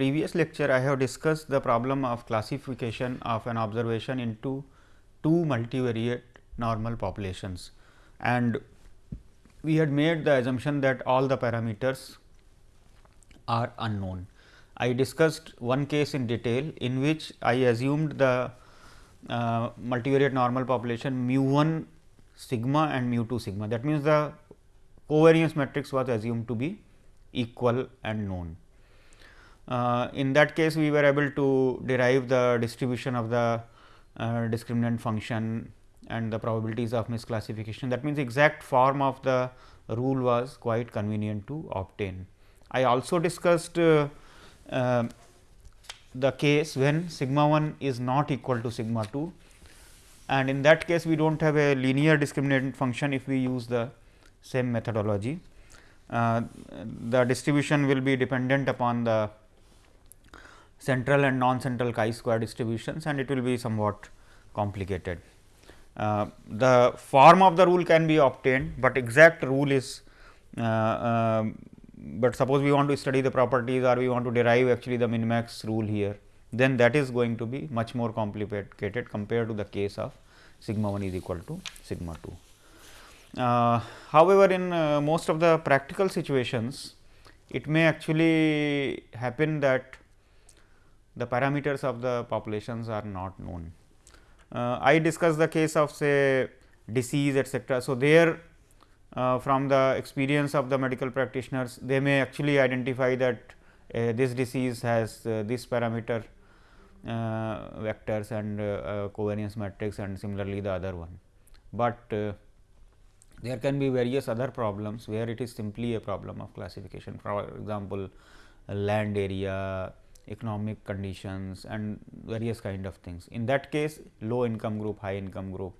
previous lecture, I have discussed the problem of classification of an observation into two multivariate normal populations and we had made the assumption that all the parameters are unknown. I discussed one case in detail in which I assumed the uh, multivariate normal population mu 1 sigma and mu 2 sigma. That means, the covariance matrix was assumed to be equal and known. Uh, in that case, we were able to derive the distribution of the uh, discriminant function and the probabilities of misclassification. That means, exact form of the rule was quite convenient to obtain. I also discussed uh, uh, the case when sigma 1 is not equal to sigma 2 and in that case we do not have a linear discriminant function if we use the same methodology. Uh, the distribution will be dependent upon the central and non-central chi square distributions and it will be somewhat complicated. Uh, the form of the rule can be obtained, but exact rule is uh, uh, but suppose we want to study the properties or we want to derive actually the min max rule here, then that is going to be much more complicated compared to the case of sigma 1 is equal to sigma 2. Uh, however, in uh, most of the practical situations, it may actually happen that the parameters of the populations are not known. Uh, I discussed the case of say disease etcetera. So, there uh, from the experience of the medical practitioners they may actually identify that uh, this disease has uh, this parameter uh, vectors and uh, covariance matrix and similarly the other one. But there can be various other problems where it is simply a problem of classification for example, land area, economic conditions and various kind of things. In that case low income group, high income group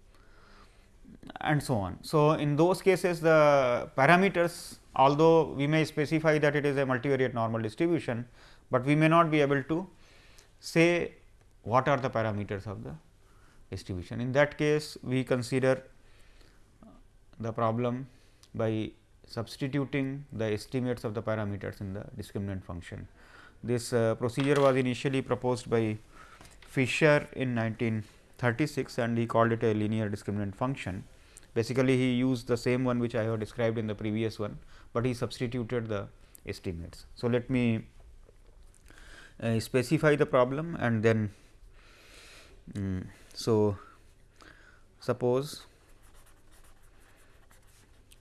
and so on. So, in those cases the parameters although we may specify that it is a multivariate normal distribution, but we may not be able to say what are the parameters of the distribution. In that case we consider the problem by substituting the estimates of the parameters in the discriminant function. This uh, procedure was initially proposed by Fisher in 1936 and he called it a linear discriminant function. Basically, he used the same one which I have described in the previous one, but he substituted the estimates. So, let me uh, specify the problem and then um, so suppose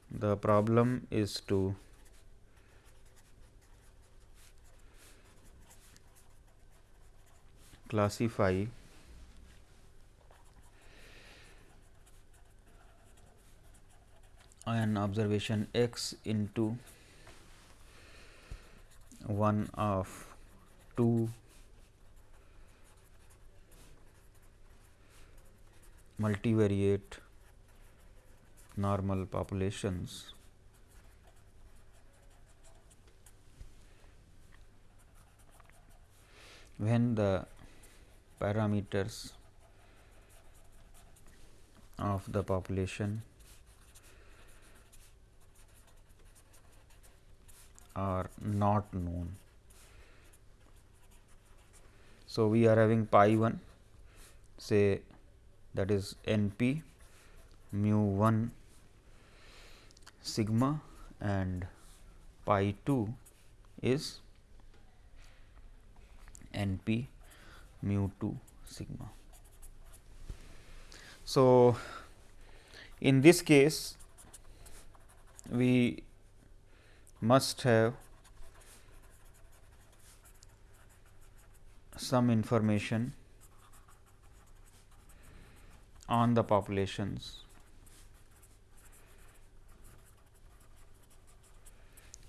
the problem is to classify an observation x into one of two multivariate normal populations. When the parameters of the population are not known. So, we are having pi 1 say that is n p mu 1 sigma and pi 2 is n p mu 2 sigma. So, in this case we must have some information on the populations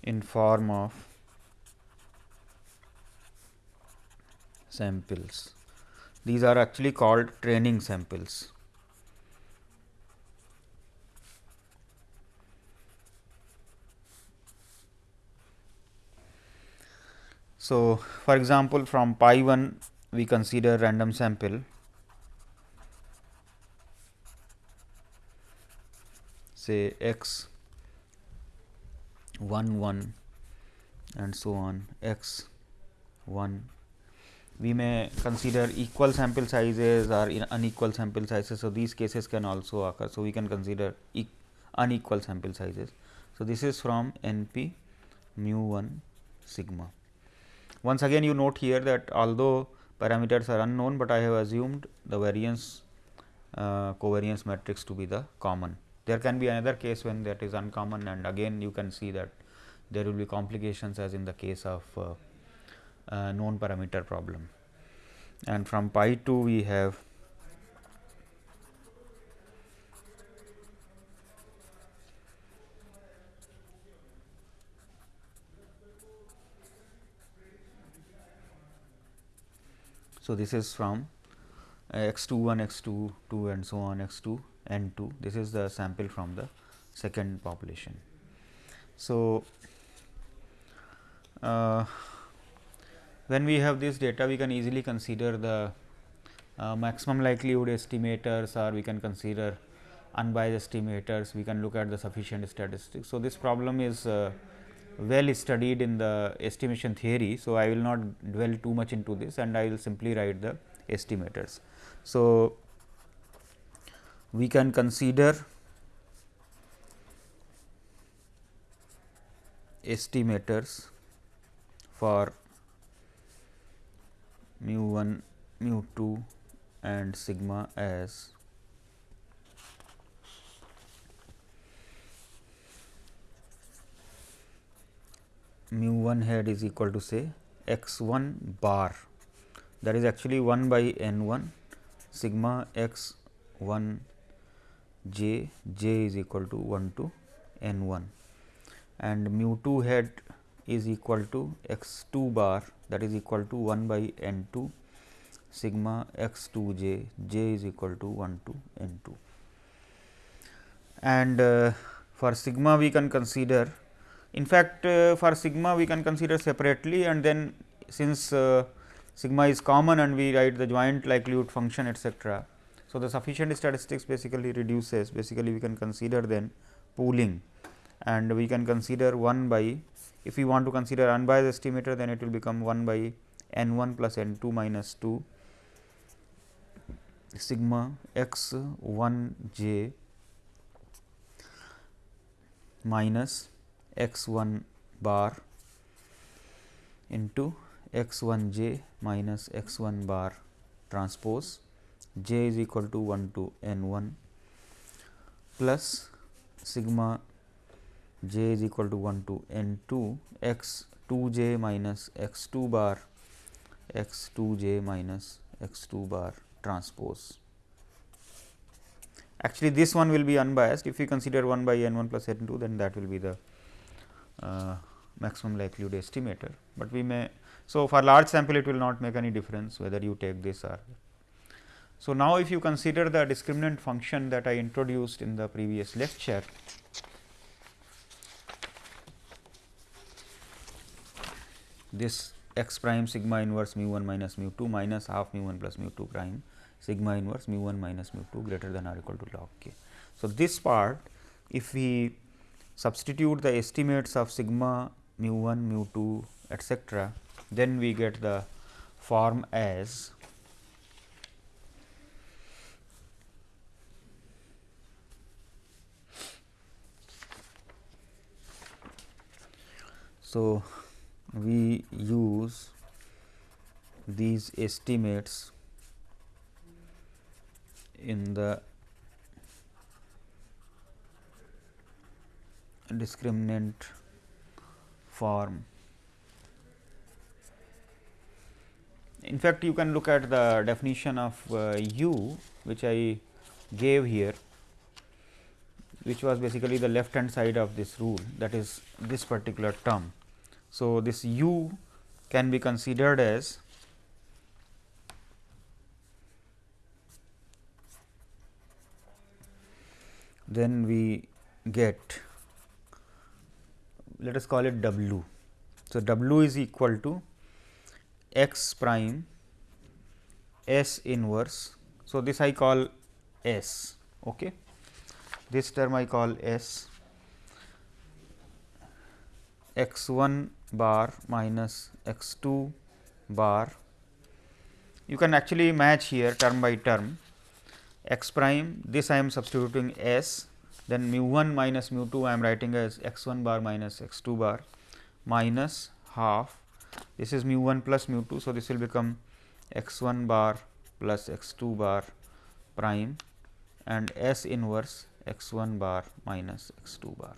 in form of samples. These are actually called training samples. So, for example, from pi 1 we consider random sample say x 1 1 and so on x 1. We may consider equal sample sizes or unequal sample sizes. So, these cases can also occur. So, we can consider e unequal sample sizes. So, this is from n p mu 1 sigma. Once again you note here that although parameters are unknown, but I have assumed the variance uh, covariance matrix to be the common. There can be another case when that is uncommon and again you can see that there will be complications as in the case of uh, uh, known parameter problem. And from pi 2 we have So, this is from x 2 1 x 2 2 and so on x 2 n 2 this is the sample from the second population. So, uh, when we have this data we can easily consider the uh, maximum likelihood estimators or we can consider unbiased estimators we can look at the sufficient statistics. So, this problem is uh, well studied in the estimation theory. So, I will not dwell too much into this and I will simply write the estimators. So, we can consider estimators for mu 1, mu 2 and sigma as. mu 1 head is equal to say x 1 bar. That is actually 1 by n 1 sigma x 1 j j is equal to 1 to n 1 and mu 2 head is equal to x 2 bar that is equal to 1 by n 2 sigma x 2 j j is equal to 1 to n 2 and uh, for sigma we can consider in fact, uh, for sigma we can consider separately and then since uh, sigma is common and we write the joint likelihood function etcetera. So, the sufficient statistics basically reduces basically we can consider then pooling and we can consider 1 by if we want to consider unbiased estimator then it will become 1 by n 1 plus n 2 minus 2 sigma x 1 j minus x 1 bar into x 1 j minus x 1 bar transpose j is equal to 1 to n 1 plus sigma j is equal to 1 to n 2 x 2 j minus x 2 bar x 2 j minus x 2 bar transpose. Actually, this one will be unbiased if we consider 1 by n 1 plus n 2 then that will be the uh, maximum likelihood estimator, but we may. So, for large sample it will not make any difference whether you take this or. So, now if you consider the discriminant function that I introduced in the previous lecture, this x prime sigma inverse mu 1 minus mu 2 minus half mu 1 plus mu 2 prime sigma inverse mu 1 minus mu 2 greater than or equal to log k. So, this part if we substitute the estimates of sigma mu 1 mu 2 etcetera, then we get the form as So, we use these estimates in the discriminant form. In fact, you can look at the definition of uh, u which I gave here which was basically the left hand side of this rule that is this particular term. So, this u can be considered as then we get let us call it W. So, W is equal to x prime S inverse. So, this I call S. Okay. This term I call S x 1 bar minus x 2 bar you can actually match here term by term x prime this I am substituting s then mu 1 minus mu 2 I am writing as x 1 bar minus x 2 bar minus half this is mu 1 plus mu 2. So, this will become x 1 bar plus x 2 bar prime and S inverse x 1 bar minus x 2 bar.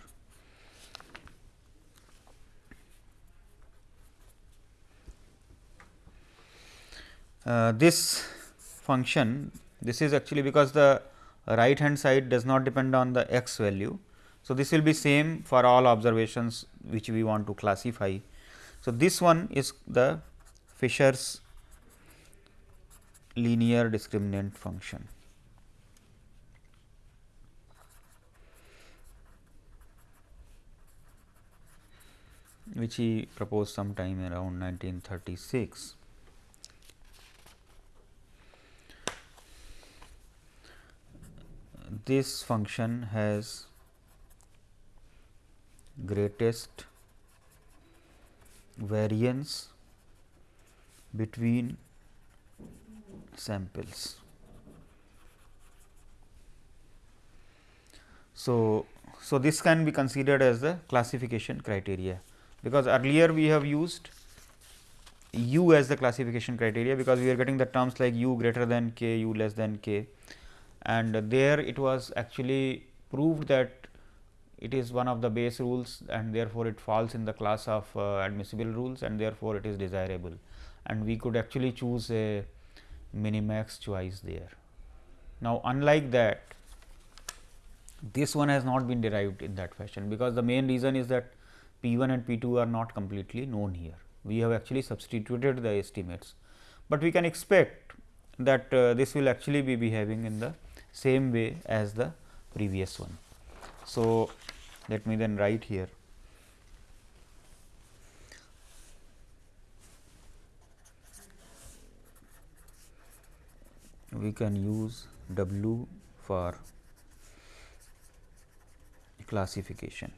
Uh, this function this is actually because the right hand side does not depend on the x value. So, this will be same for all observations which we want to classify. So, this one is the Fisher's linear discriminant function. which he proposed sometime around 1936. This function has greatest variance between samples. So, so this can be considered as the classification criteria because earlier we have used u as the classification criteria because we are getting the terms like u greater than k, u less than k and there it was actually proved that it is one of the Bayes rules and therefore, it falls in the class of uh, admissible rules and therefore, it is desirable and we could actually choose a minimax choice there. Now, unlike that this one has not been derived in that fashion because the main reason is that P 1 and P 2 are not completely known here. We have actually substituted the estimates, but we can expect that uh, this will actually be behaving in the same way as the previous one. So, let me then write here we can use W for classification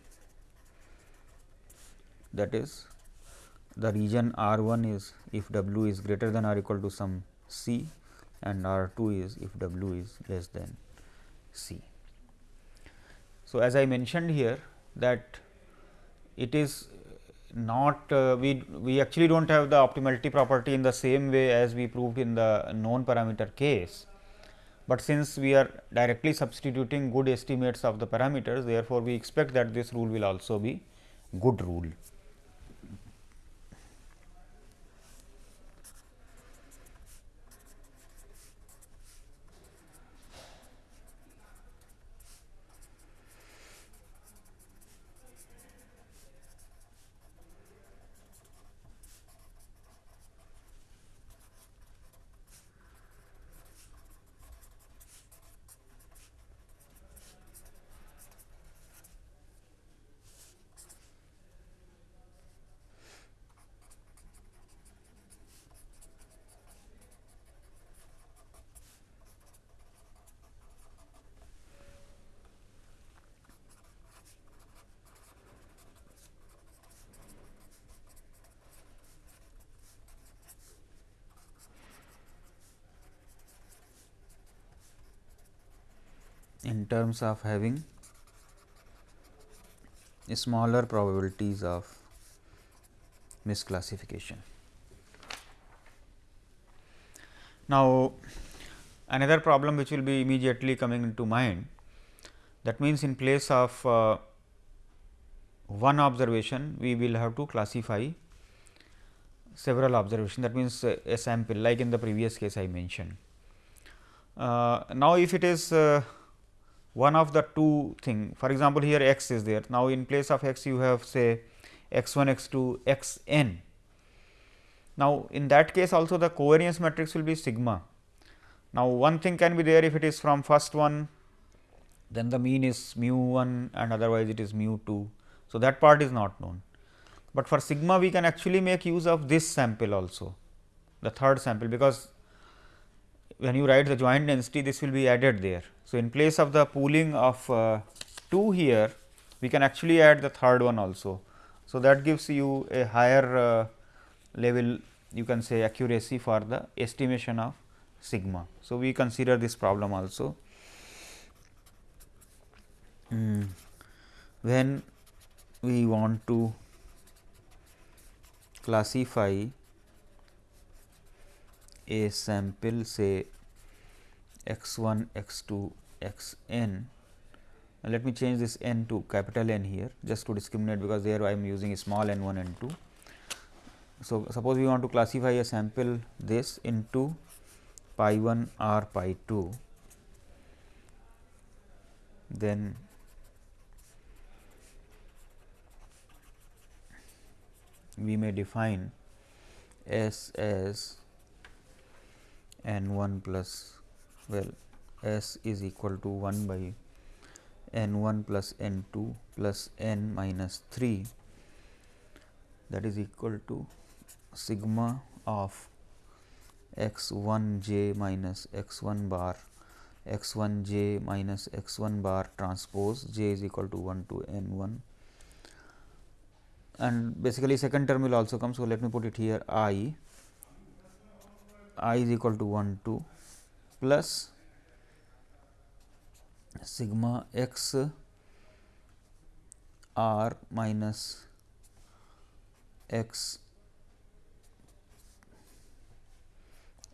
that is the region R 1 is if W is greater than or equal to some C and R 2 is if W is less than C. So, as I mentioned here that it is not uh, we we actually do not have the optimality property in the same way as we proved in the known parameter case, but since we are directly substituting good estimates of the parameters therefore, we expect that this rule will also be good rule. In terms of having smaller probabilities of misclassification. Now, another problem which will be immediately coming into mind that means, in place of uh, one observation we will have to classify several observation that means, uh, a sample like in the previous case I mentioned. Uh, now, if it is uh, one of the two thing for example, here x is there. Now, in place of x you have say x 1 x 2 x n. Now, in that case also the covariance matrix will be sigma. Now, one thing can be there if it is from first one then the mean is mu 1 and otherwise it is mu 2. So, that part is not known, but for sigma we can actually make use of this sample also the third sample because when you write the joint density this will be added there. So, in place of the pooling of uh, 2 here we can actually add the third one also. So, that gives you a higher uh, level you can say accuracy for the estimation of sigma. So, we consider this problem also. Mm. When we want to classify a sample say x 1, x 2, x n. Let me change this n to capital N here just to discriminate because there I am using a small n 1 n 2. So, suppose we want to classify a sample this into pi 1 or pi 2, then we may define S as n 1 plus well S is equal to 1 by n 1 plus n 2 plus n minus 3 that is equal to sigma of x 1 j minus x 1 bar x 1 j minus x 1 bar transpose j is equal to 1 to n 1 and basically second term will also come. So, let me put it here i i is equal to 1 2 plus sigma x r minus x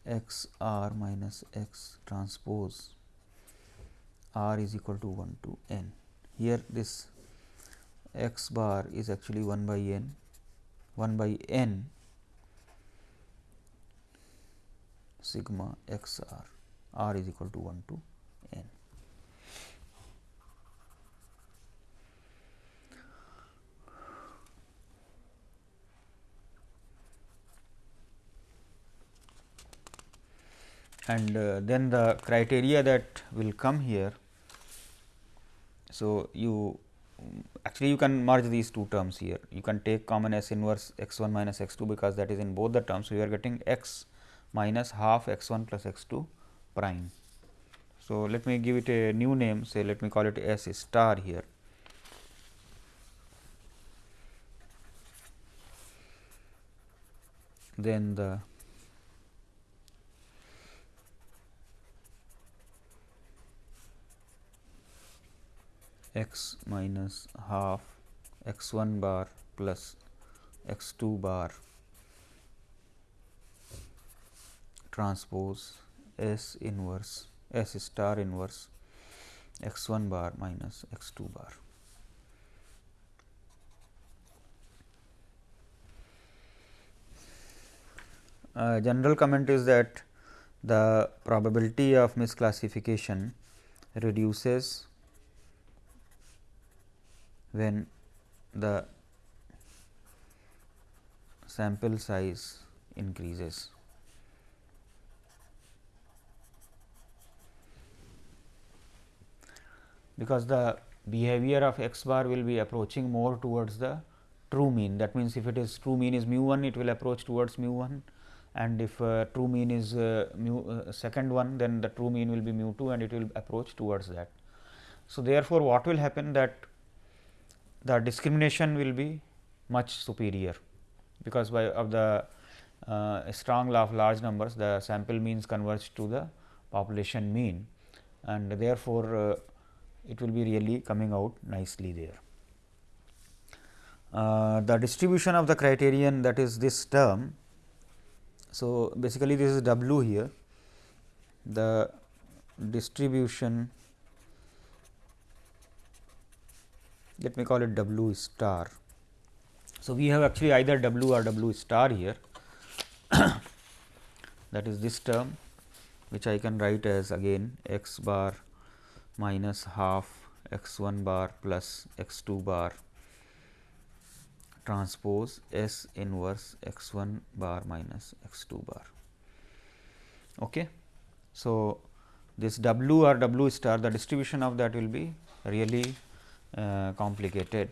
x r minus x transpose r is equal to 1 to n. Here this x bar is actually 1 by n 1 by n sigma x r r is equal to 1 to n. And uh, then the criteria that will come here. So, you actually you can merge these two terms here. You can take common S inverse x 1 minus x 2 because that is in both the terms. So, you are getting x minus half x 1 plus x 2 prime. So, let me give it a new name say let me call it S star here. Then the x minus half x 1 bar plus x 2 bar transpose S inverse S star inverse x 1 bar minus x 2 bar. Uh, general comment is that the probability of misclassification reduces when the sample size increases. Because the behavior of x bar will be approaching more towards the true mean. That means, if it is true mean is mu 1, it will approach towards mu 1 and if uh, true mean is uh, mu uh, second one, then the true mean will be mu 2 and it will approach towards that. So, therefore, what will happen that the discrimination will be much superior, because by of the uh, strong law of large numbers the sample means converge to the population mean and therefore, uh, it will be really coming out nicely there. Uh, the distribution of the criterion that is this term. So, basically this is W here the distribution let me call it W star. So, we have actually either W or W star here that is this term which I can write as again x bar minus half x 1 bar plus x 2 bar transpose S inverse x 1 bar minus x 2 bar. Okay. So, this W or W star the distribution of that will be really uh, complicated.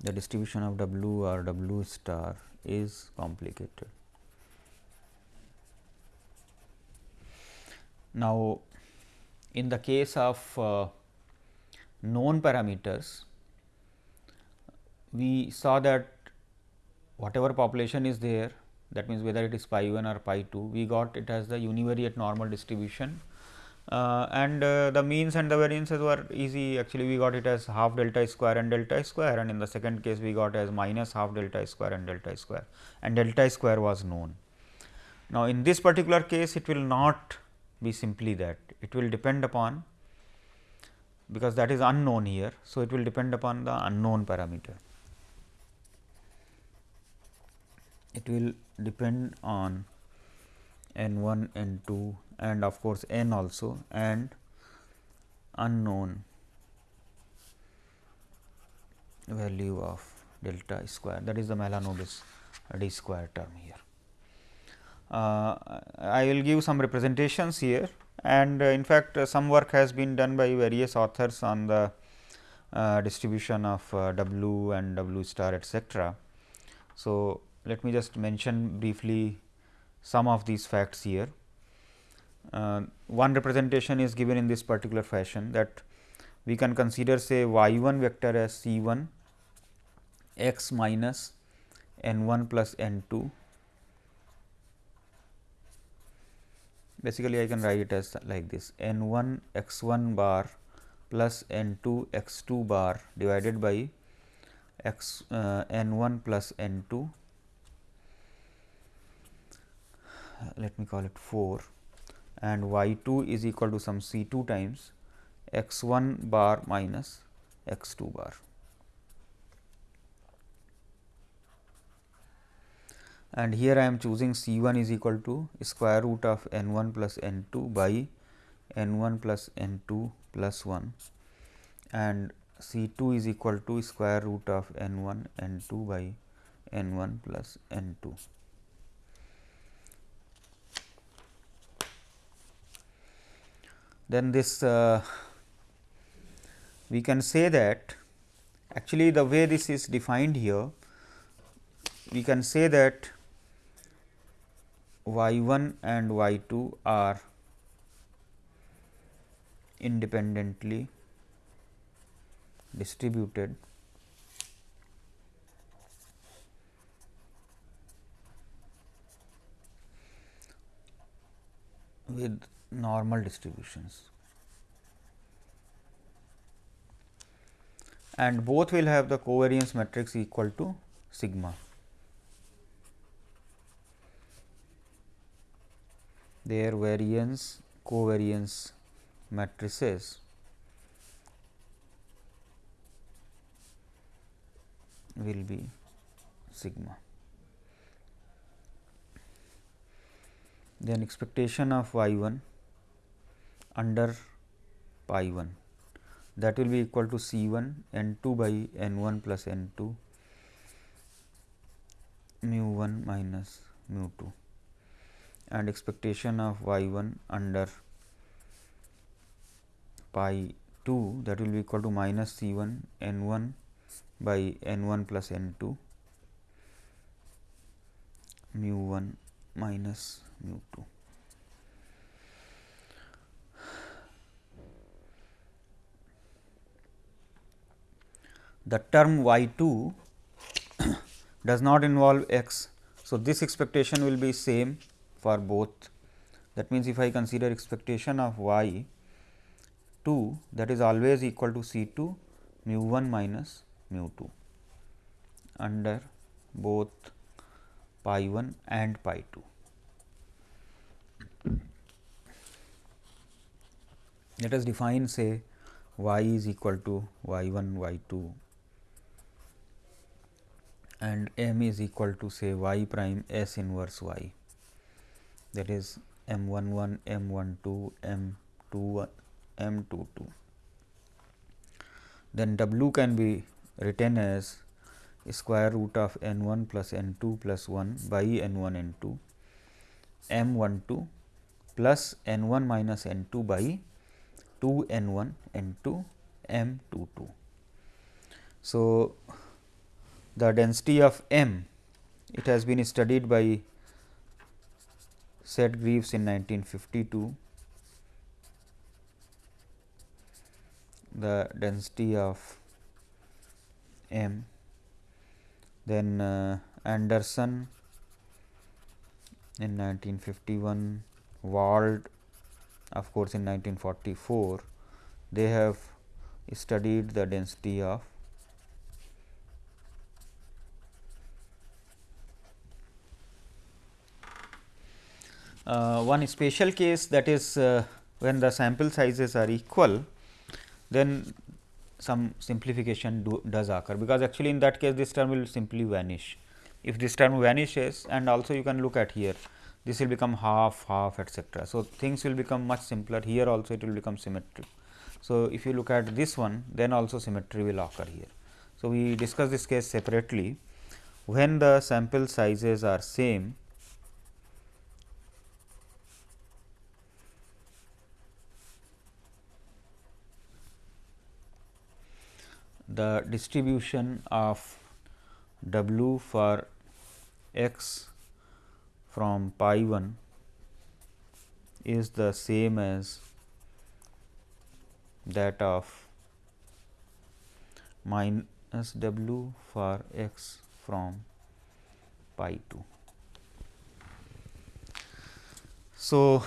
The distribution of W or W star is complicated. Now, in the case of uh, known parameters, we saw that whatever population is there that means whether it is pi 1 or pi 2 we got it as the univariate normal distribution. Uh, and uh, the means and the variances were easy. Actually we got it as half delta square and delta square and in the second case we got as minus half delta square and delta square. And delta square was known. Now, in this particular case it will not be simply that it will depend upon because that is unknown here. So, it will depend upon the unknown parameter. It will depend on n 1, n 2 and of course, n also and unknown value of delta square that is the Mahalanobis d square term here. Uh, I will give some representations here and uh, in fact, uh, some work has been done by various authors on the distribution of W and W star etcetera. So, let me just mention briefly some of these facts here. Uh, one representation is given in this particular fashion that we can consider say y 1 vector as c 1 x minus n 1 plus n 2 basically I can write it as like this. N 1 x 1 bar plus n 2 x 2 bar divided by x uh, n 1 plus n 2 let me call it 4 and y 2 is equal to some c 2 times x 1 bar minus x 2 bar. And here I am choosing C 1 is equal to square root of n 1 plus n 2 by n 1 plus n 2 plus 1 and C 2 is equal to square root of n 1 n 2 by n 1 plus n 2. Then this uh, we can say that actually the way this is defined here we can say that y 1 and y 2 are independently distributed with normal distributions and both will have the covariance matrix equal to sigma. Their variance covariance matrices. will be sigma. Then expectation of y 1 under pi 1 that will be equal to C 1 n 2 by n 1 plus n 2 mu 1 minus mu 2 and expectation of y 1 under pi 2 that will be equal to minus C 1 n 1 by n 1 plus n 2 mu 1 minus mu 2. The term y 2 does not involve x. So, this expectation will be same for both. That means, if I consider expectation of y 2 that is always equal to C 2 mu 1 minus mu 2 under both pi 1 and pi 2. Let us define say y is equal to y 1 y 2 and m is equal to say y prime s inverse y that is m 1 1 m 1 2 m 2 1 m 2 2. Then w can be written as square root of n 1 plus n 2 plus 1 by n 1 n 2 m 1 2 plus n 1 minus n 2 by 2 n 1 n 2 m 2 2. So, the density of m it has been studied by Sitgreaves in 1952 the density of m. Then uh, Anderson in 1951, Wald of course, in 1944 they have studied the density of one special case that is uh, when the sample sizes are equal then some simplification do, does occur because actually in that case this term will simply vanish. If this term vanishes and also you can look at here this will become half half etcetera. So, things will become much simpler here also it will become symmetric. So, if you look at this one then also symmetry will occur here. So, we discuss this case separately when the sample sizes are same the distribution of w for x from pi 1 is the same as that of minus w for x from pi 2. So,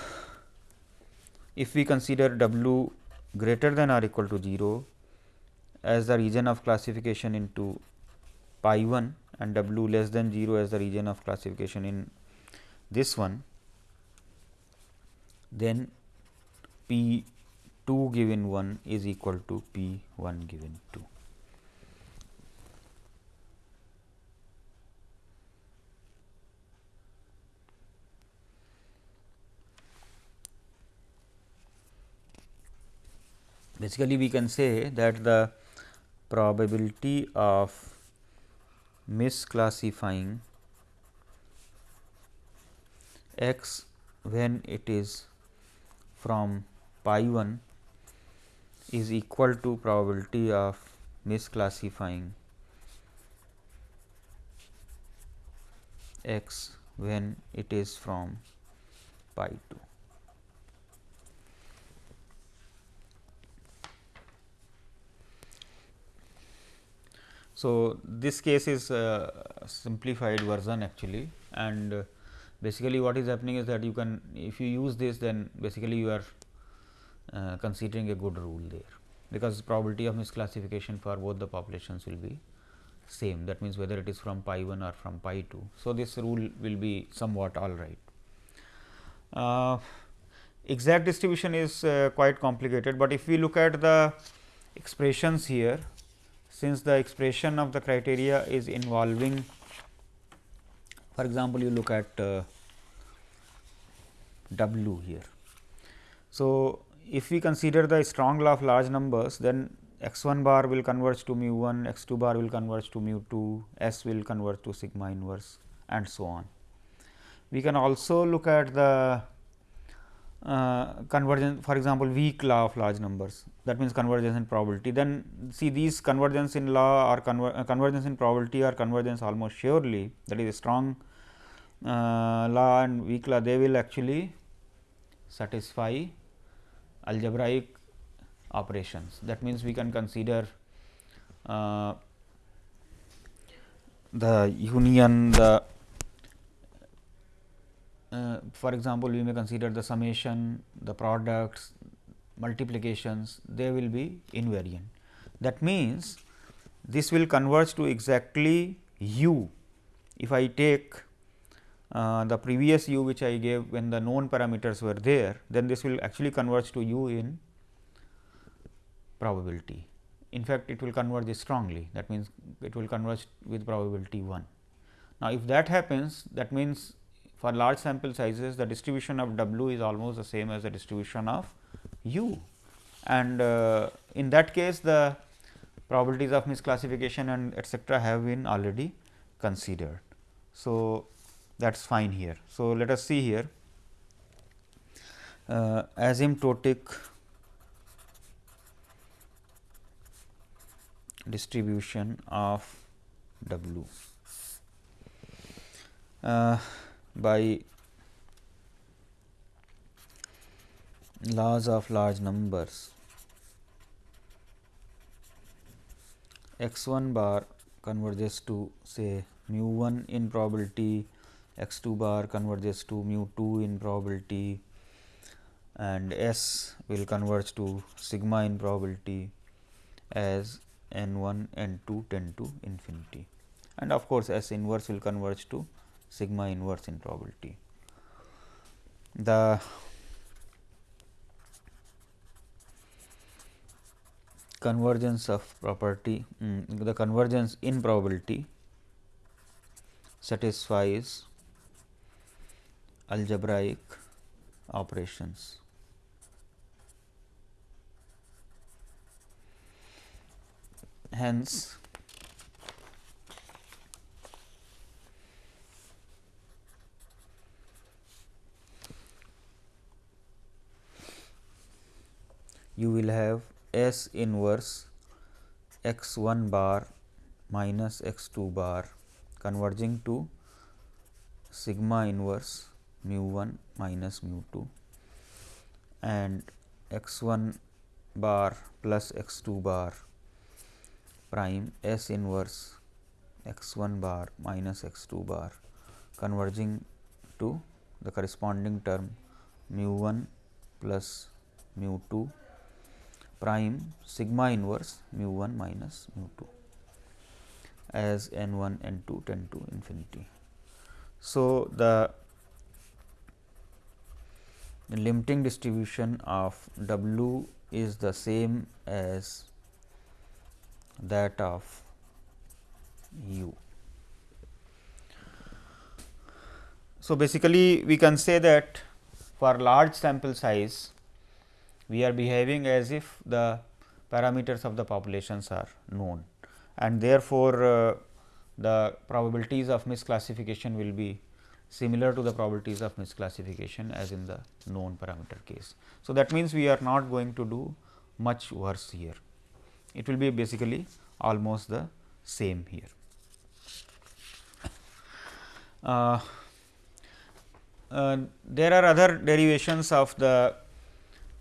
if we consider w greater than or equal to 0 as the region of classification into pi 1 and w less than 0 as the region of classification in this one, then p 2 given 1 is equal to p 1 given 2. Basically, we can say that the probability of misclassifying x when it is from pi 1 is equal to probability of misclassifying x when it is from pi 2. So, this case is a simplified version actually and basically what is happening is that you can if you use this then basically you are uh, considering a good rule there because probability of misclassification for both the populations will be same that means whether it is from pi 1 or from pi 2. So, this rule will be somewhat all right. Uh, exact distribution is uh, quite complicated, but if we look at the expressions here since the expression of the criteria is involving for example, you look at uh, W here. So, if we consider the strong law of large numbers then x 1 bar will converge to mu 1, x 2 bar will converge to mu 2, s will converge to sigma inverse and so on. We can also look at the uh, convergence for example, weak law of large numbers that means convergence in probability. Then see these convergence in law or conver uh, convergence in probability or convergence almost surely that is a strong uh, law and weak law they will actually satisfy algebraic operations. That means, we can consider uh, the union the uh, for example, we may consider the summation, the products, multiplications, they will be invariant. That means, this will converge to exactly u. If I take uh, the previous u which I gave when the known parameters were there, then this will actually converge to u in probability. In fact, it will converge strongly that means, it will converge with probability 1. Now, if that happens that means, for large sample sizes the distribution of w is almost the same as the distribution of u and uh, in that case the probabilities of misclassification and etcetera have been already considered. So, that is fine here. So, let us see here uh, asymptotic distribution of w. Uh, by laws of large numbers. X 1 bar converges to say mu 1 in probability, x 2 bar converges to mu 2 in probability and S will converge to sigma in probability as n 1 n 2 tend to infinity. And of course, S inverse will converge to sigma inverse in probability. The convergence of property um, the convergence in probability satisfies algebraic operations. Hence, you will have S inverse x 1 bar minus x 2 bar converging to sigma inverse mu 1 minus mu 2 and x 1 bar plus x 2 bar prime S inverse x 1 bar minus x 2 bar converging to the corresponding term mu 1 plus mu 2 prime sigma inverse mu 1 minus mu 2 as n 1 n 2 tend to infinity. So, the limiting distribution of W is the same as that of U. So, basically we can say that for large sample size we are behaving as if the parameters of the populations are known and therefore, uh, the probabilities of misclassification will be similar to the probabilities of misclassification as in the known parameter case. So, that means, we are not going to do much worse here. It will be basically almost the same here. Uh, uh, there are other derivations of the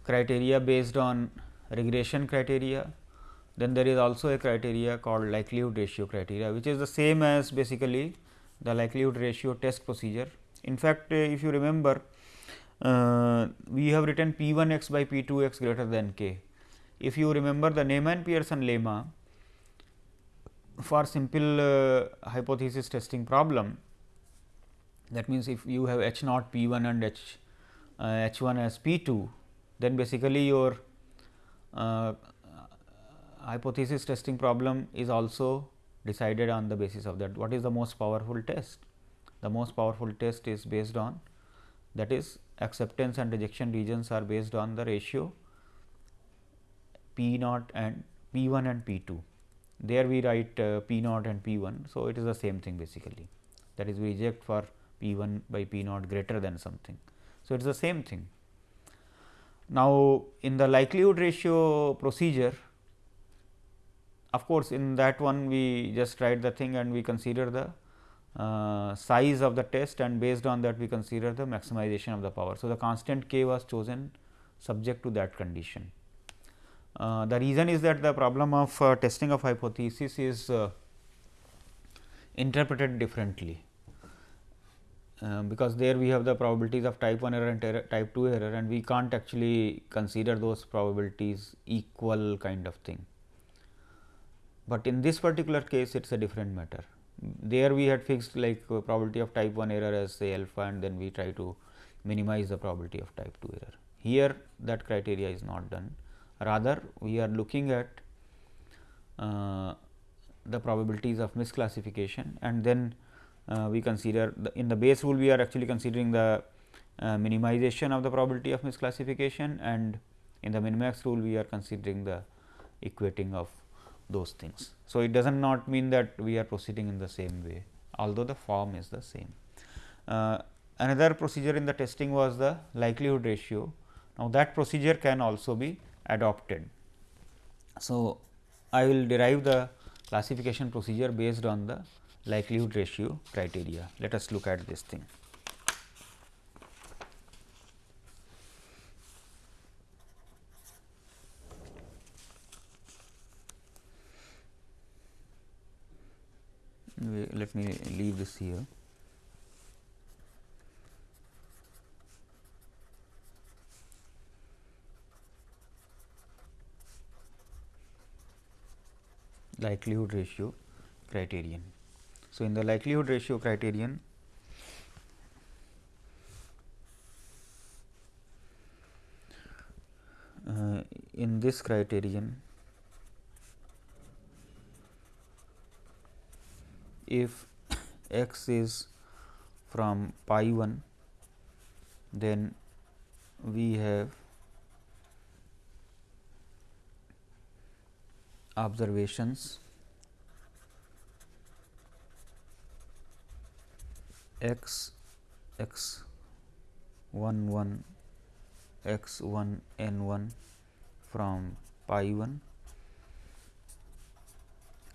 criteria based on regression criteria. Then there is also a criteria called likelihood ratio criteria, which is the same as basically the likelihood ratio test procedure. In fact, if you remember, uh, we have written P 1 x by P 2 x greater than k. If you remember the Neyman Pearson lemma for simple uh, hypothesis testing problem, that means, if you have H naught P 1 and H uh, H 1 as P 2, then basically your uh, hypothesis testing problem is also decided on the basis of that. What is the most powerful test? The most powerful test is based on that is acceptance and rejection regions are based on the ratio P naught and P 1 and P 2. There we write uh, P naught and P 1. So, it is the same thing basically that is we reject for P 1 by P naught greater than something. So, it is the same thing. Now, in the likelihood ratio procedure, of course, in that one we just write the thing and we consider the uh, size of the test and based on that we consider the maximization of the power. So, the constant k was chosen subject to that condition. Uh, the reason is that the problem of uh, testing of hypothesis is uh, interpreted differently. Um, because there we have the probabilities of type 1 error and type 2 error and we can't actually consider those probabilities equal kind of thing. But in this particular case it is a different matter. There we had fixed like uh, probability of type 1 error as say alpha and then we try to minimize the probability of type 2 error. Here that criteria is not done rather we are looking at uh, the probabilities of misclassification and then we consider the, in the Bayes rule we are actually considering the uh, minimization of the probability of misclassification and in the minimax rule we are considering the equating of those things. So, it does not mean that we are proceeding in the same way although the form is the same. Uh, another procedure in the testing was the likelihood ratio. Now, that procedure can also be adopted. So, I will derive the classification procedure based on the likelihood ratio criteria. Let us look at this thing. let me leave this here. likelihood ratio criterion. So, in the likelihood ratio criterion uh, in this criterion if x is from pi 1 then we have observations x x 1 1 x 1 n 1 from pi 1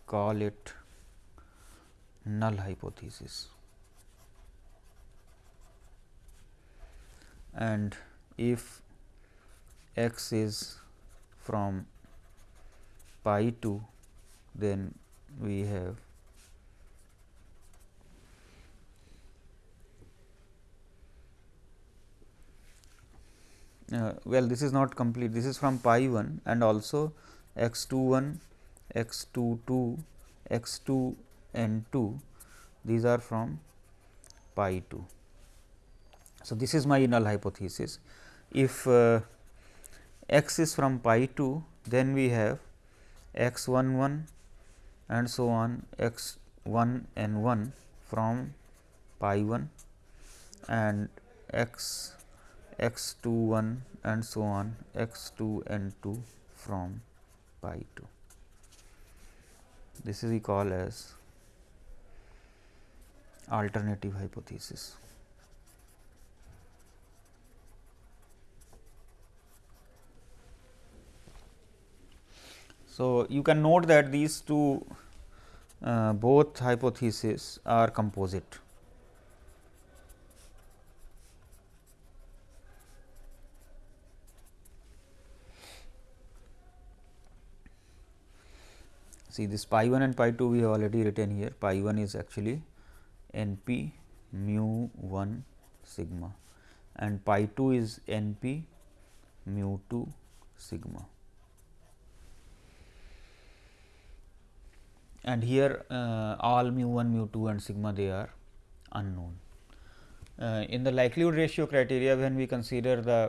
call it null hypothesis. And if x is from pi 2 then we have well this is not complete. This is from pi 1 and also x 2 1 x 2 2 x 2 n 2 these are from pi 2. So, this is my null hypothesis. If uh, x is from pi 2 then we have x 1 1 and so on x 1 n 1 from pi 1 and x x 2 1 and so on x 2 n 2 from pi 2. This is we call as alternative hypothesis. So, you can note that these two uh, both hypotheses are composite. See this pi 1 and pi 2 we have already written here pi 1 is actually n p mu 1 sigma and pi 2 is n p mu 2 sigma. and here uh, all mu 1 mu 2 and sigma they are unknown. Uh, in the likelihood ratio criteria when we consider the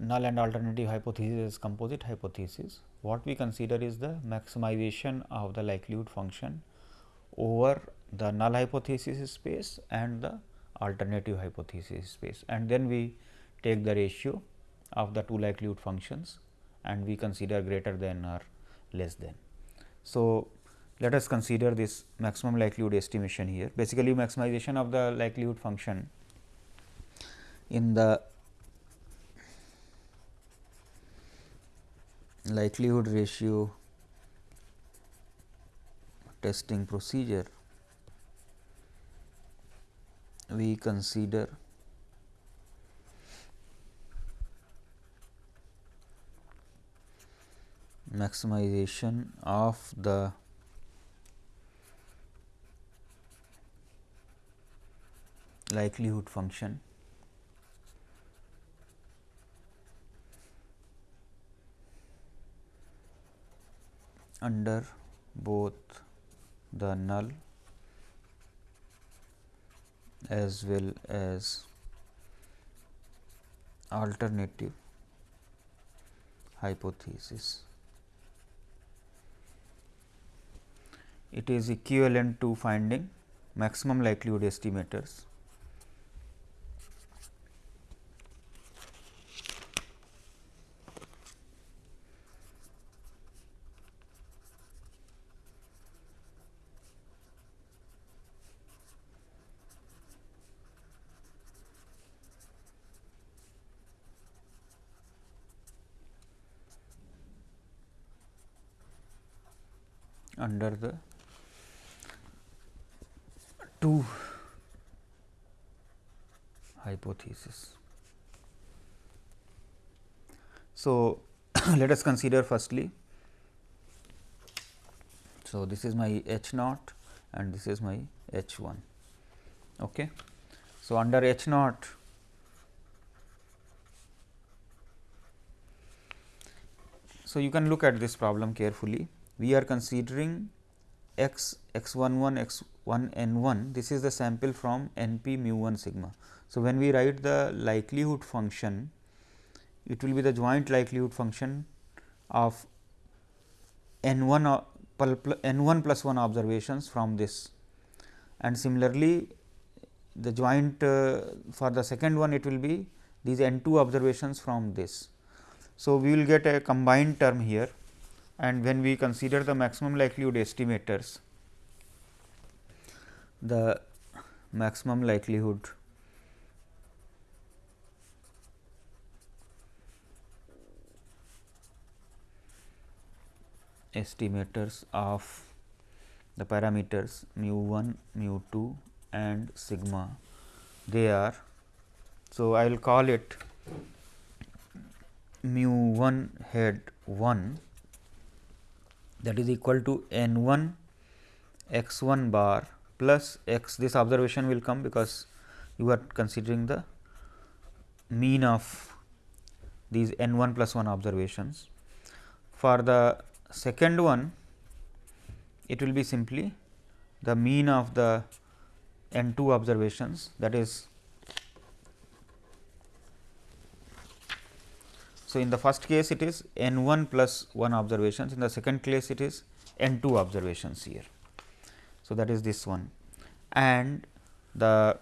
null and alternative hypothesis is composite hypothesis, what we consider is the maximization of the likelihood function over the null hypothesis space and the alternative hypothesis space and then we take the ratio of the two likelihood functions and we consider greater than or less than. So, let us consider this maximum likelihood estimation here basically maximization of the likelihood function in the likelihood ratio testing procedure we consider maximization of the likelihood function under both the null as well as alternative hypothesis. it is equivalent to finding maximum likelihood estimators. Under the two hypothesis. So, let us consider firstly. So, this is my H naught and this is my h 1. Okay. So, under h naught So, you can look at this problem carefully. We are considering x x 1 1 x 1 n 1 this is the sample from n p mu 1 sigma. So, when we write the likelihood function it will be the joint likelihood function of n 1 n 1 plus 1 observations from this and similarly the joint uh, for the second one it will be these n 2 observations from this. So, we will get a combined term here and when we consider the maximum likelihood estimators, the maximum likelihood estimators of the parameters mu 1, mu 2 and sigma they are. So, I will call it mu 1 head 1 that is equal to n 1 x 1 bar plus x this observation will come because you are considering the mean of these n 1 plus 1 observations. For the second one it will be simply the mean of the n 2 observations that is So, in the first case it is n 1 plus 1 observations, in the second case it is n 2 observations here. So, that is this one and the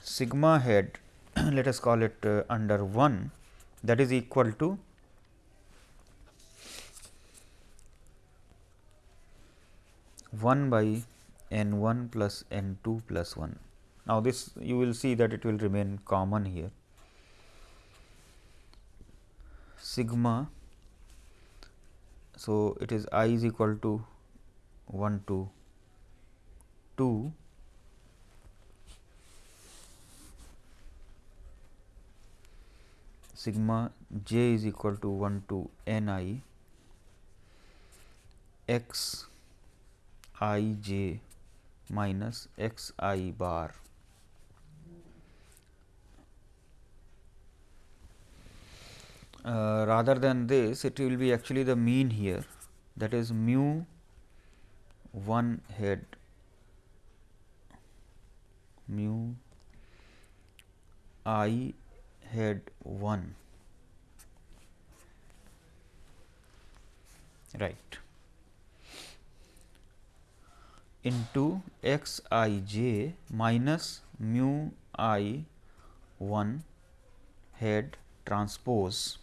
sigma head let us call it uh, under 1 that is equal to one by n 1 plus n 2 plus 1. Now, this you will see that it will remain common here sigma. So, it is i is equal to 1 to 2 sigma j is equal to 1 to n i x i j minus x i bar Uh, rather than this it will be actually the mean here. That is mu 1 head. Mu i head 1 right. Into x i j minus mu i 1 head transpose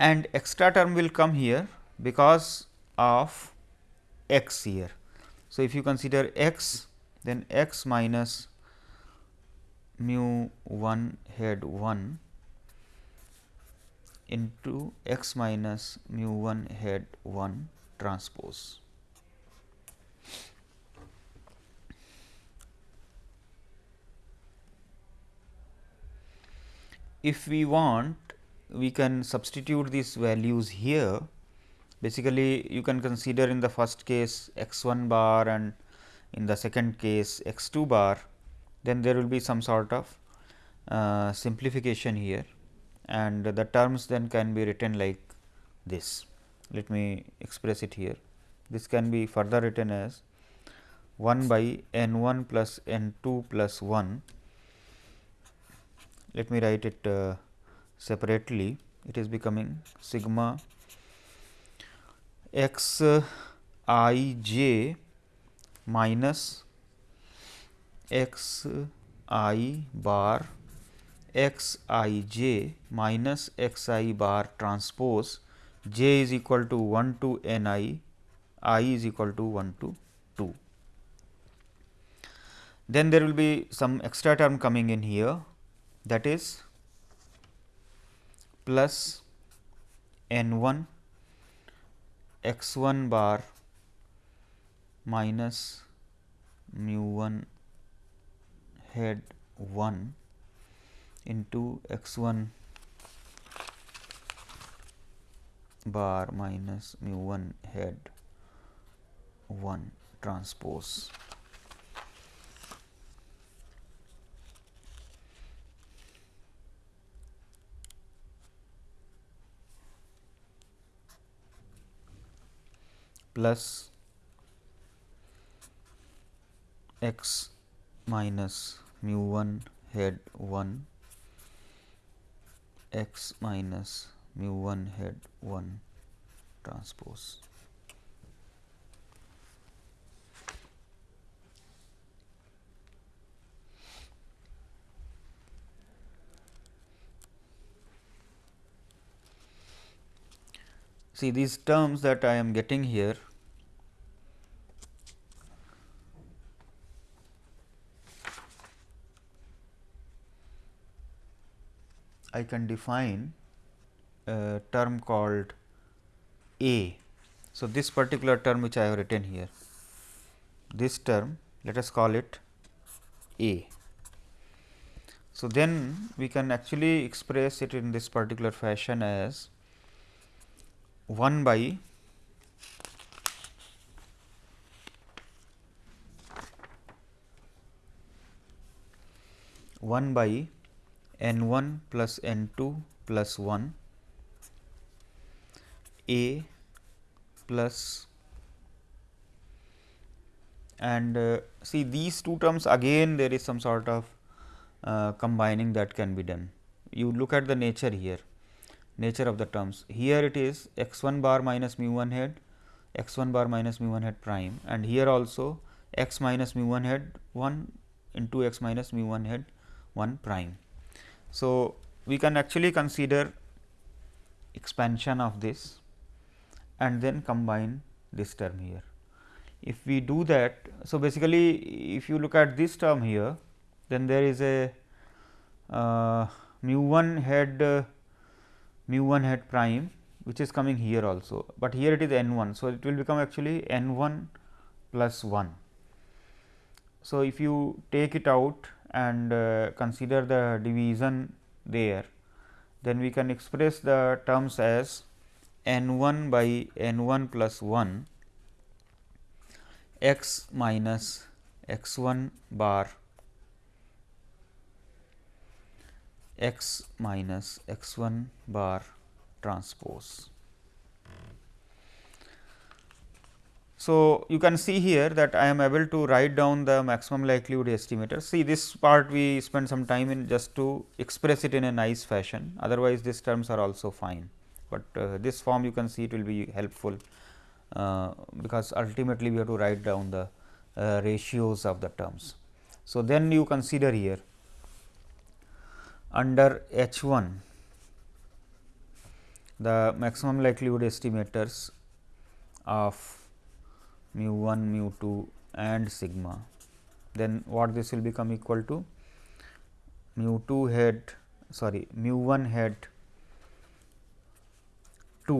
and extra term will come here because of x here. So, if you consider x then x minus mu 1 head 1 into x minus mu 1 head 1 transpose. If we want we can substitute these values here. Basically, you can consider in the first case x 1 bar and in the second case x 2 bar, then there will be some sort of uh, simplification here and the terms then can be written like this. Let me express it here. This can be further written as 1 by n 1 plus n 2 plus 1. Let me write it uh, separately it is becoming sigma x i j minus x i bar x i j minus x i bar transpose j is equal to 1 to n i i is equal to 1 to 2. Then there will be some extra term coming in here that is plus n 1 x 1 bar minus mu 1 head 1 into x 1 bar minus mu 1 head 1 transpose. Plus x minus mu 1 head 1 x minus mu 1 head 1 transpose. See these terms that I am getting here I can define a term called A. So, this particular term which I have written here, this term let us call it A. So, then we can actually express it in this particular fashion as 1 by one by n 1 plus n 2 plus 1 a plus and uh, see these two terms again there is some sort of uh, combining that can be done. You look at the nature here nature of the terms. Here it is x 1 bar minus mu 1 head, x 1 bar minus mu 1 head prime and here also x minus mu 1 head 1 into x minus mu 1 head 1 prime. So, we can actually consider expansion of this and then combine this term here. If we do that, so basically if you look at this term here, then there is a uh, mu 1 head uh, mu 1 hat prime which is coming here also, but here it is n 1. So, it will become actually n 1 plus 1. So, if you take it out and uh, consider the division there, then we can express the terms as n 1 by n 1 plus 1 x minus x 1 bar x minus x 1 bar transpose. So, you can see here that I am able to write down the maximum likelihood estimator. See this part we spend some time in just to express it in a nice fashion, otherwise these terms are also fine, but uh, this form you can see it will be helpful, uh, because ultimately we have to write down the uh, ratios of the terms. So, then you consider here under H 1 the maximum likelihood estimators of mu 1, mu 2 and sigma, then what this will become equal to? mu 2 head sorry mu 1 head 2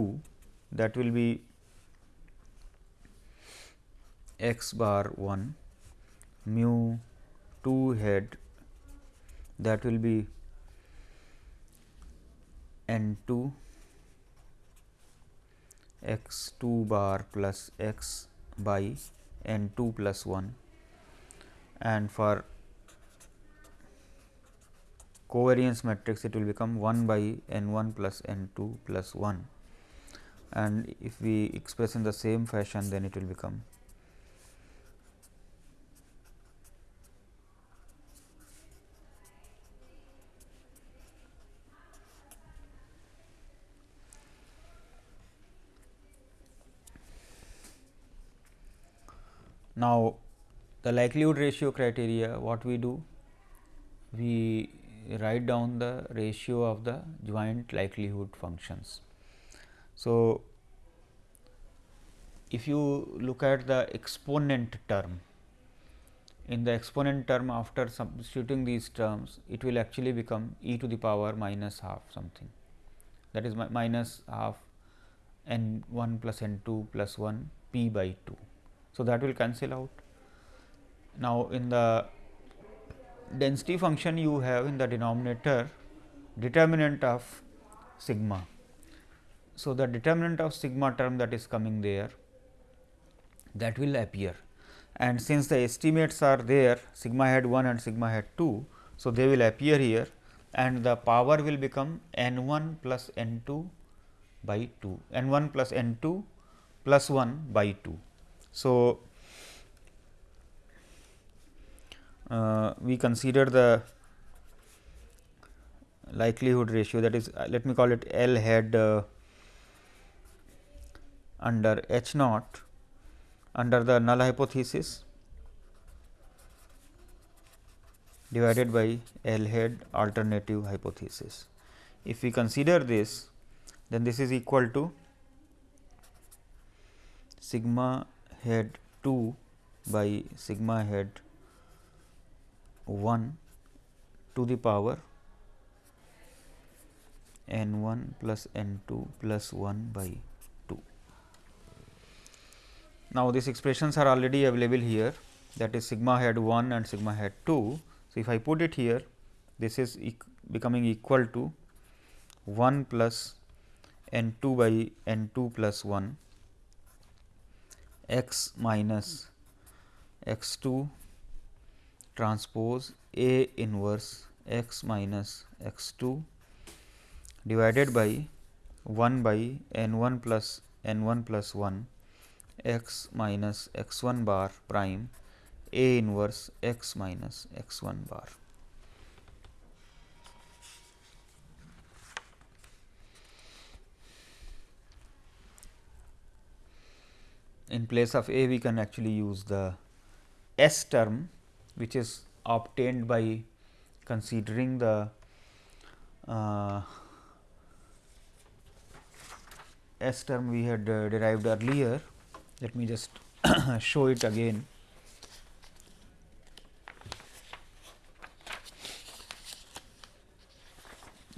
that will be x bar 1 mu 2 head that will be n 2 x 2 bar plus x by n 2 plus 1 and for covariance matrix it will become 1 by n 1 plus n 2 plus 1 and if we express in the same fashion then it will become Now, the likelihood ratio criteria what we do? We write down the ratio of the joint likelihood functions. So, if you look at the exponent term, in the exponent term after substituting these terms, it will actually become e to the power minus half something that is minus half n 1 plus n 2 plus 1 p by 2. So, that will cancel out. Now, in the density function you have in the denominator determinant of sigma. So, the determinant of sigma term that is coming there that will appear. and since the estimates are there sigma hat 1 and sigma hat 2. So, they will appear here and the power will become n 1 plus n 2 by 2 n 1 plus n 2 plus 1 by 2. So, uh, we consider the likelihood ratio that is uh, let me call it L head uh, under H naught under the null hypothesis divided by L head alternative hypothesis. If we consider this then this is equal to sigma head 2 by sigma head 1 to the power n 1 plus n 2 plus 1 by 2. Now, these expressions are already available here that is sigma head 1 and sigma head 2. So, if I put it here this is e becoming equal to 1 plus n 2 by n 2 plus 1 x minus x 2 transpose A inverse x minus x 2 divided by 1 by n 1 plus n 1 plus 1 x minus x 1 bar prime A inverse x minus x 1 bar. In place of A we can actually use the S term which is obtained by considering the uh, S term we had uh, derived earlier. Let me just show it again.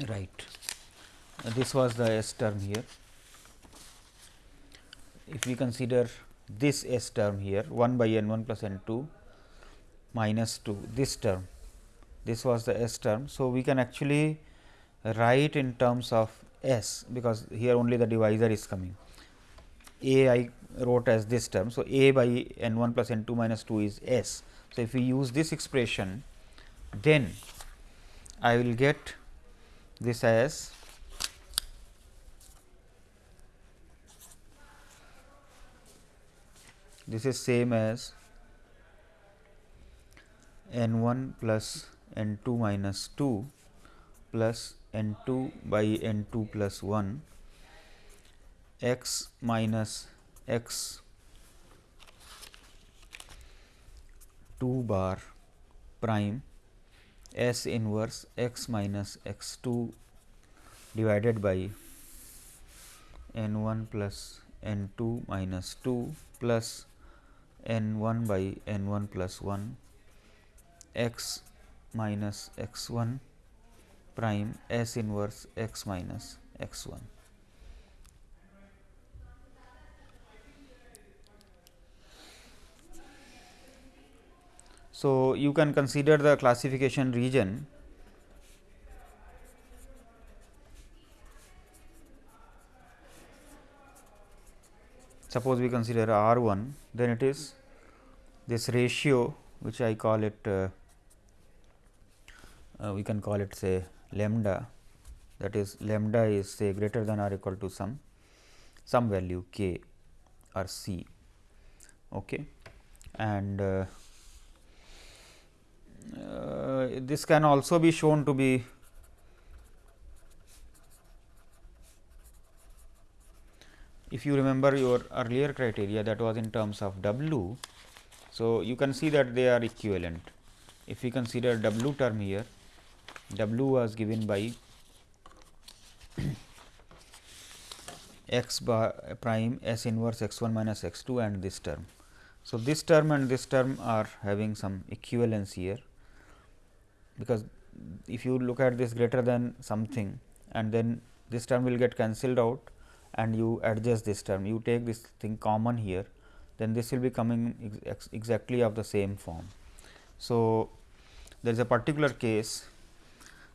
Right. Uh, this was the S term here. If we consider this S term here 1 by n 1 plus n 2 minus 2 this term this was the S term. So, we can actually write in terms of S because here only the divisor is coming. A I wrote as this term. So, A by n 1 plus n 2 minus 2 is S. So, if we use this expression then I will get this as this is same as n 1 plus n 2 minus 2 plus n 2 by n 2 plus 1 x minus x 2 bar prime. S inverse x minus x 2 divided by n 1 plus n 2 minus 2 plus n 1 by n 1 plus 1 x minus x 1 prime S inverse x minus x 1. So, you can consider the classification region suppose we consider R 1 then it is this ratio which I call it uh, uh, we can call it say lambda. That is lambda is say greater than or equal to some some value k or c. Okay? And uh, uh, this can also be shown to be if you remember your earlier criteria that was in terms of w. So, you can see that they are equivalent. If we consider w term here w was given by x bar prime s inverse x 1 minus x 2 and this term. So, this term and this term are having some equivalence here, because if you look at this greater than something and then this term will get cancelled out and you adjust this term, you take this thing common here, then this will be coming ex exactly of the same form. So, there is a particular case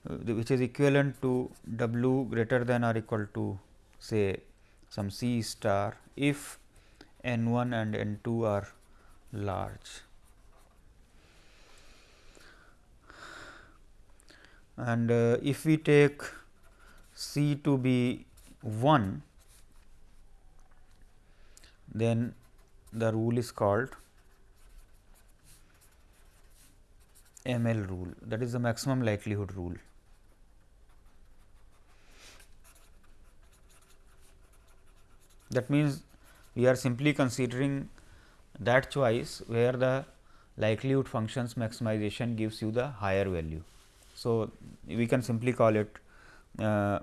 uh, which is equivalent to w greater than or equal to say some c star if n 1 and n 2 are large. And uh, if we take C to be 1, then the rule is called ML rule that is the maximum likelihood rule. That means, we are simply considering that choice where the likelihood functions maximization gives you the higher value. So, we can simply call it uh,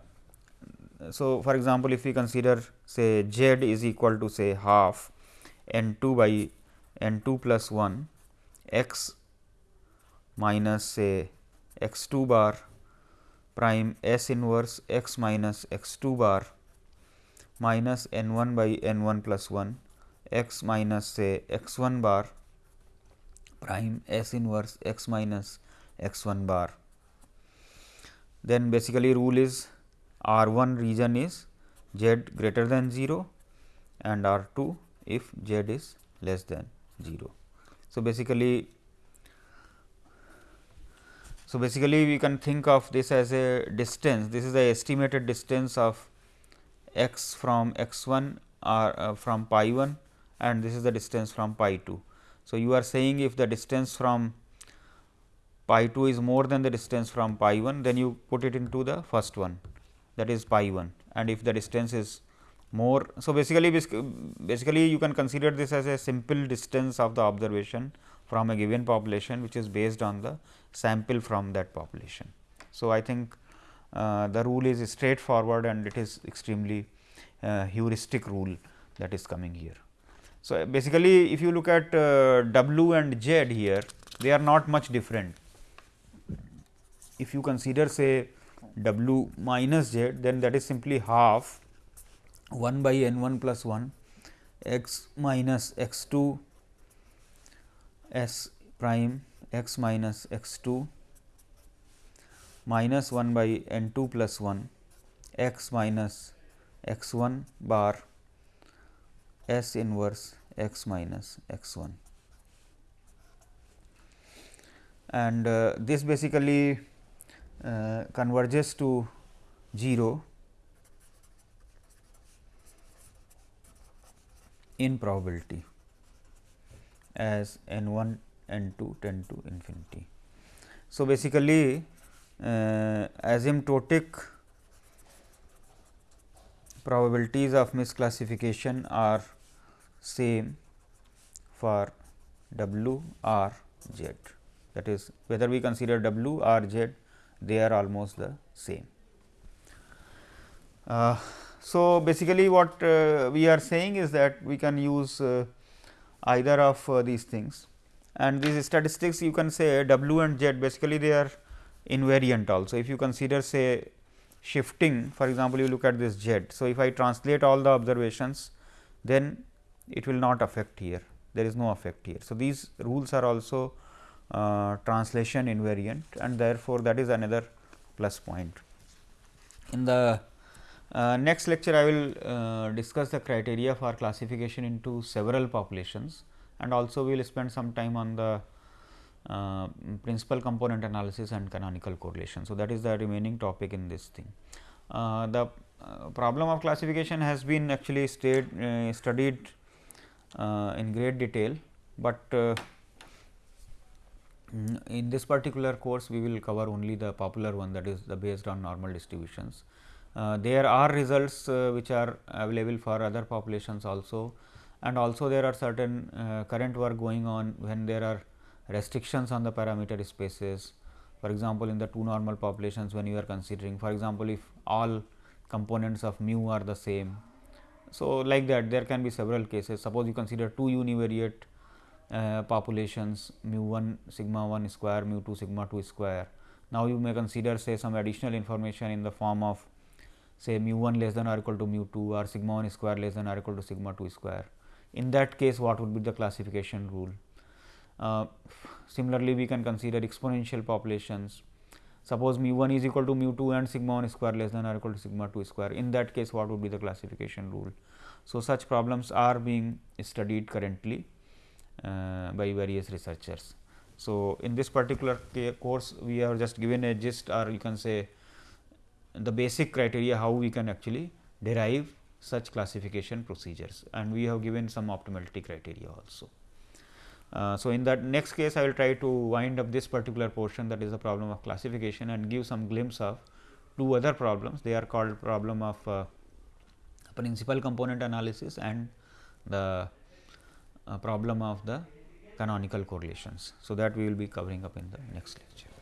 so for example, if we consider say z is equal to say half n 2 by n 2 plus 1 x minus say x 2 bar prime s inverse x minus x 2 bar minus n 1 by n 1 plus 1 x minus say x 1 bar prime s inverse x minus x 1 bar. Then basically rule is R 1 region is z greater than 0 and R 2 if z is less than 0. So, basically so basically we can think of this as a distance this is the estimated distance of x from x 1 or uh, from pi 1 and this is the distance from pi 2. So, you are saying if the distance from pi 2 is more than the distance from pi 1 then you put it into the first one that is pi 1 and if the distance is more. So, basically basically you can consider this as a simple distance of the observation from a given population which is based on the sample from that population. So, I think uh, the rule is straightforward and it is extremely uh, heuristic rule that is coming here. So, basically if you look at uh, W and Z here they are not much different. If you consider say W minus Z then that is simply half 1 by n 1 plus 1 x minus x 2 s prime x minus x 2 minus 1 by n 2 plus 1 x minus x 1 bar S inverse x minus x 1 and uh, this basically converges to 0 in probability as n 1 n 2 tend to infinity. So, basically uh, asymptotic probabilities of misclassification are same for W or Z that is whether we consider W or Z they are almost the same. Uh, so, basically what uh, we are saying is that we can use uh, either of uh, these things and these statistics you can say W and Z basically they are invariant also. If you consider say shifting for example, you look at this z. So, if I translate all the observations then it will not affect here there is no effect here. So, these rules are also uh, translation invariant and therefore, that is another plus point. In the uh, next lecture I will uh, discuss the criteria for classification into several populations and also we will spend some time on the uh, principal component analysis and canonical correlation. So, that is the remaining topic in this thing. Uh, the problem of classification has been actually stayed, studied in great detail, but Mm, in this particular course we will cover only the popular one that is the based on normal distributions. Uh, there are results uh, which are available for other populations also and also there are certain uh, current work going on when there are restrictions on the parameter spaces. For example, in the two normal populations when you are considering for example, if all components of mu are the same. So, like that there can be several cases suppose you consider two univariate uh, populations mu 1 sigma 1 square mu 2 sigma 2 square. Now, you may consider say some additional information in the form of say mu 1 less than or equal to mu 2 or sigma 1 square less than or equal to sigma 2 square. In that case what would be the classification rule? Uh, similarly, we can consider exponential populations. Suppose mu 1 is equal to mu 2 and sigma 1 square less than or equal to sigma 2 square. In that case, what would be the classification rule? So, such problems are being studied currently by various researchers. So, in this particular course we have just given a gist or you can say the basic criteria how we can actually derive such classification procedures and we have given some optimality criteria also. Uh, so, in that next case I will try to wind up this particular portion that is the problem of classification and give some glimpse of two other problems. They are called problem of uh, principal component analysis and the uh, Uh, problem of the canonical correlations. So, that we will be covering up in the next lecture.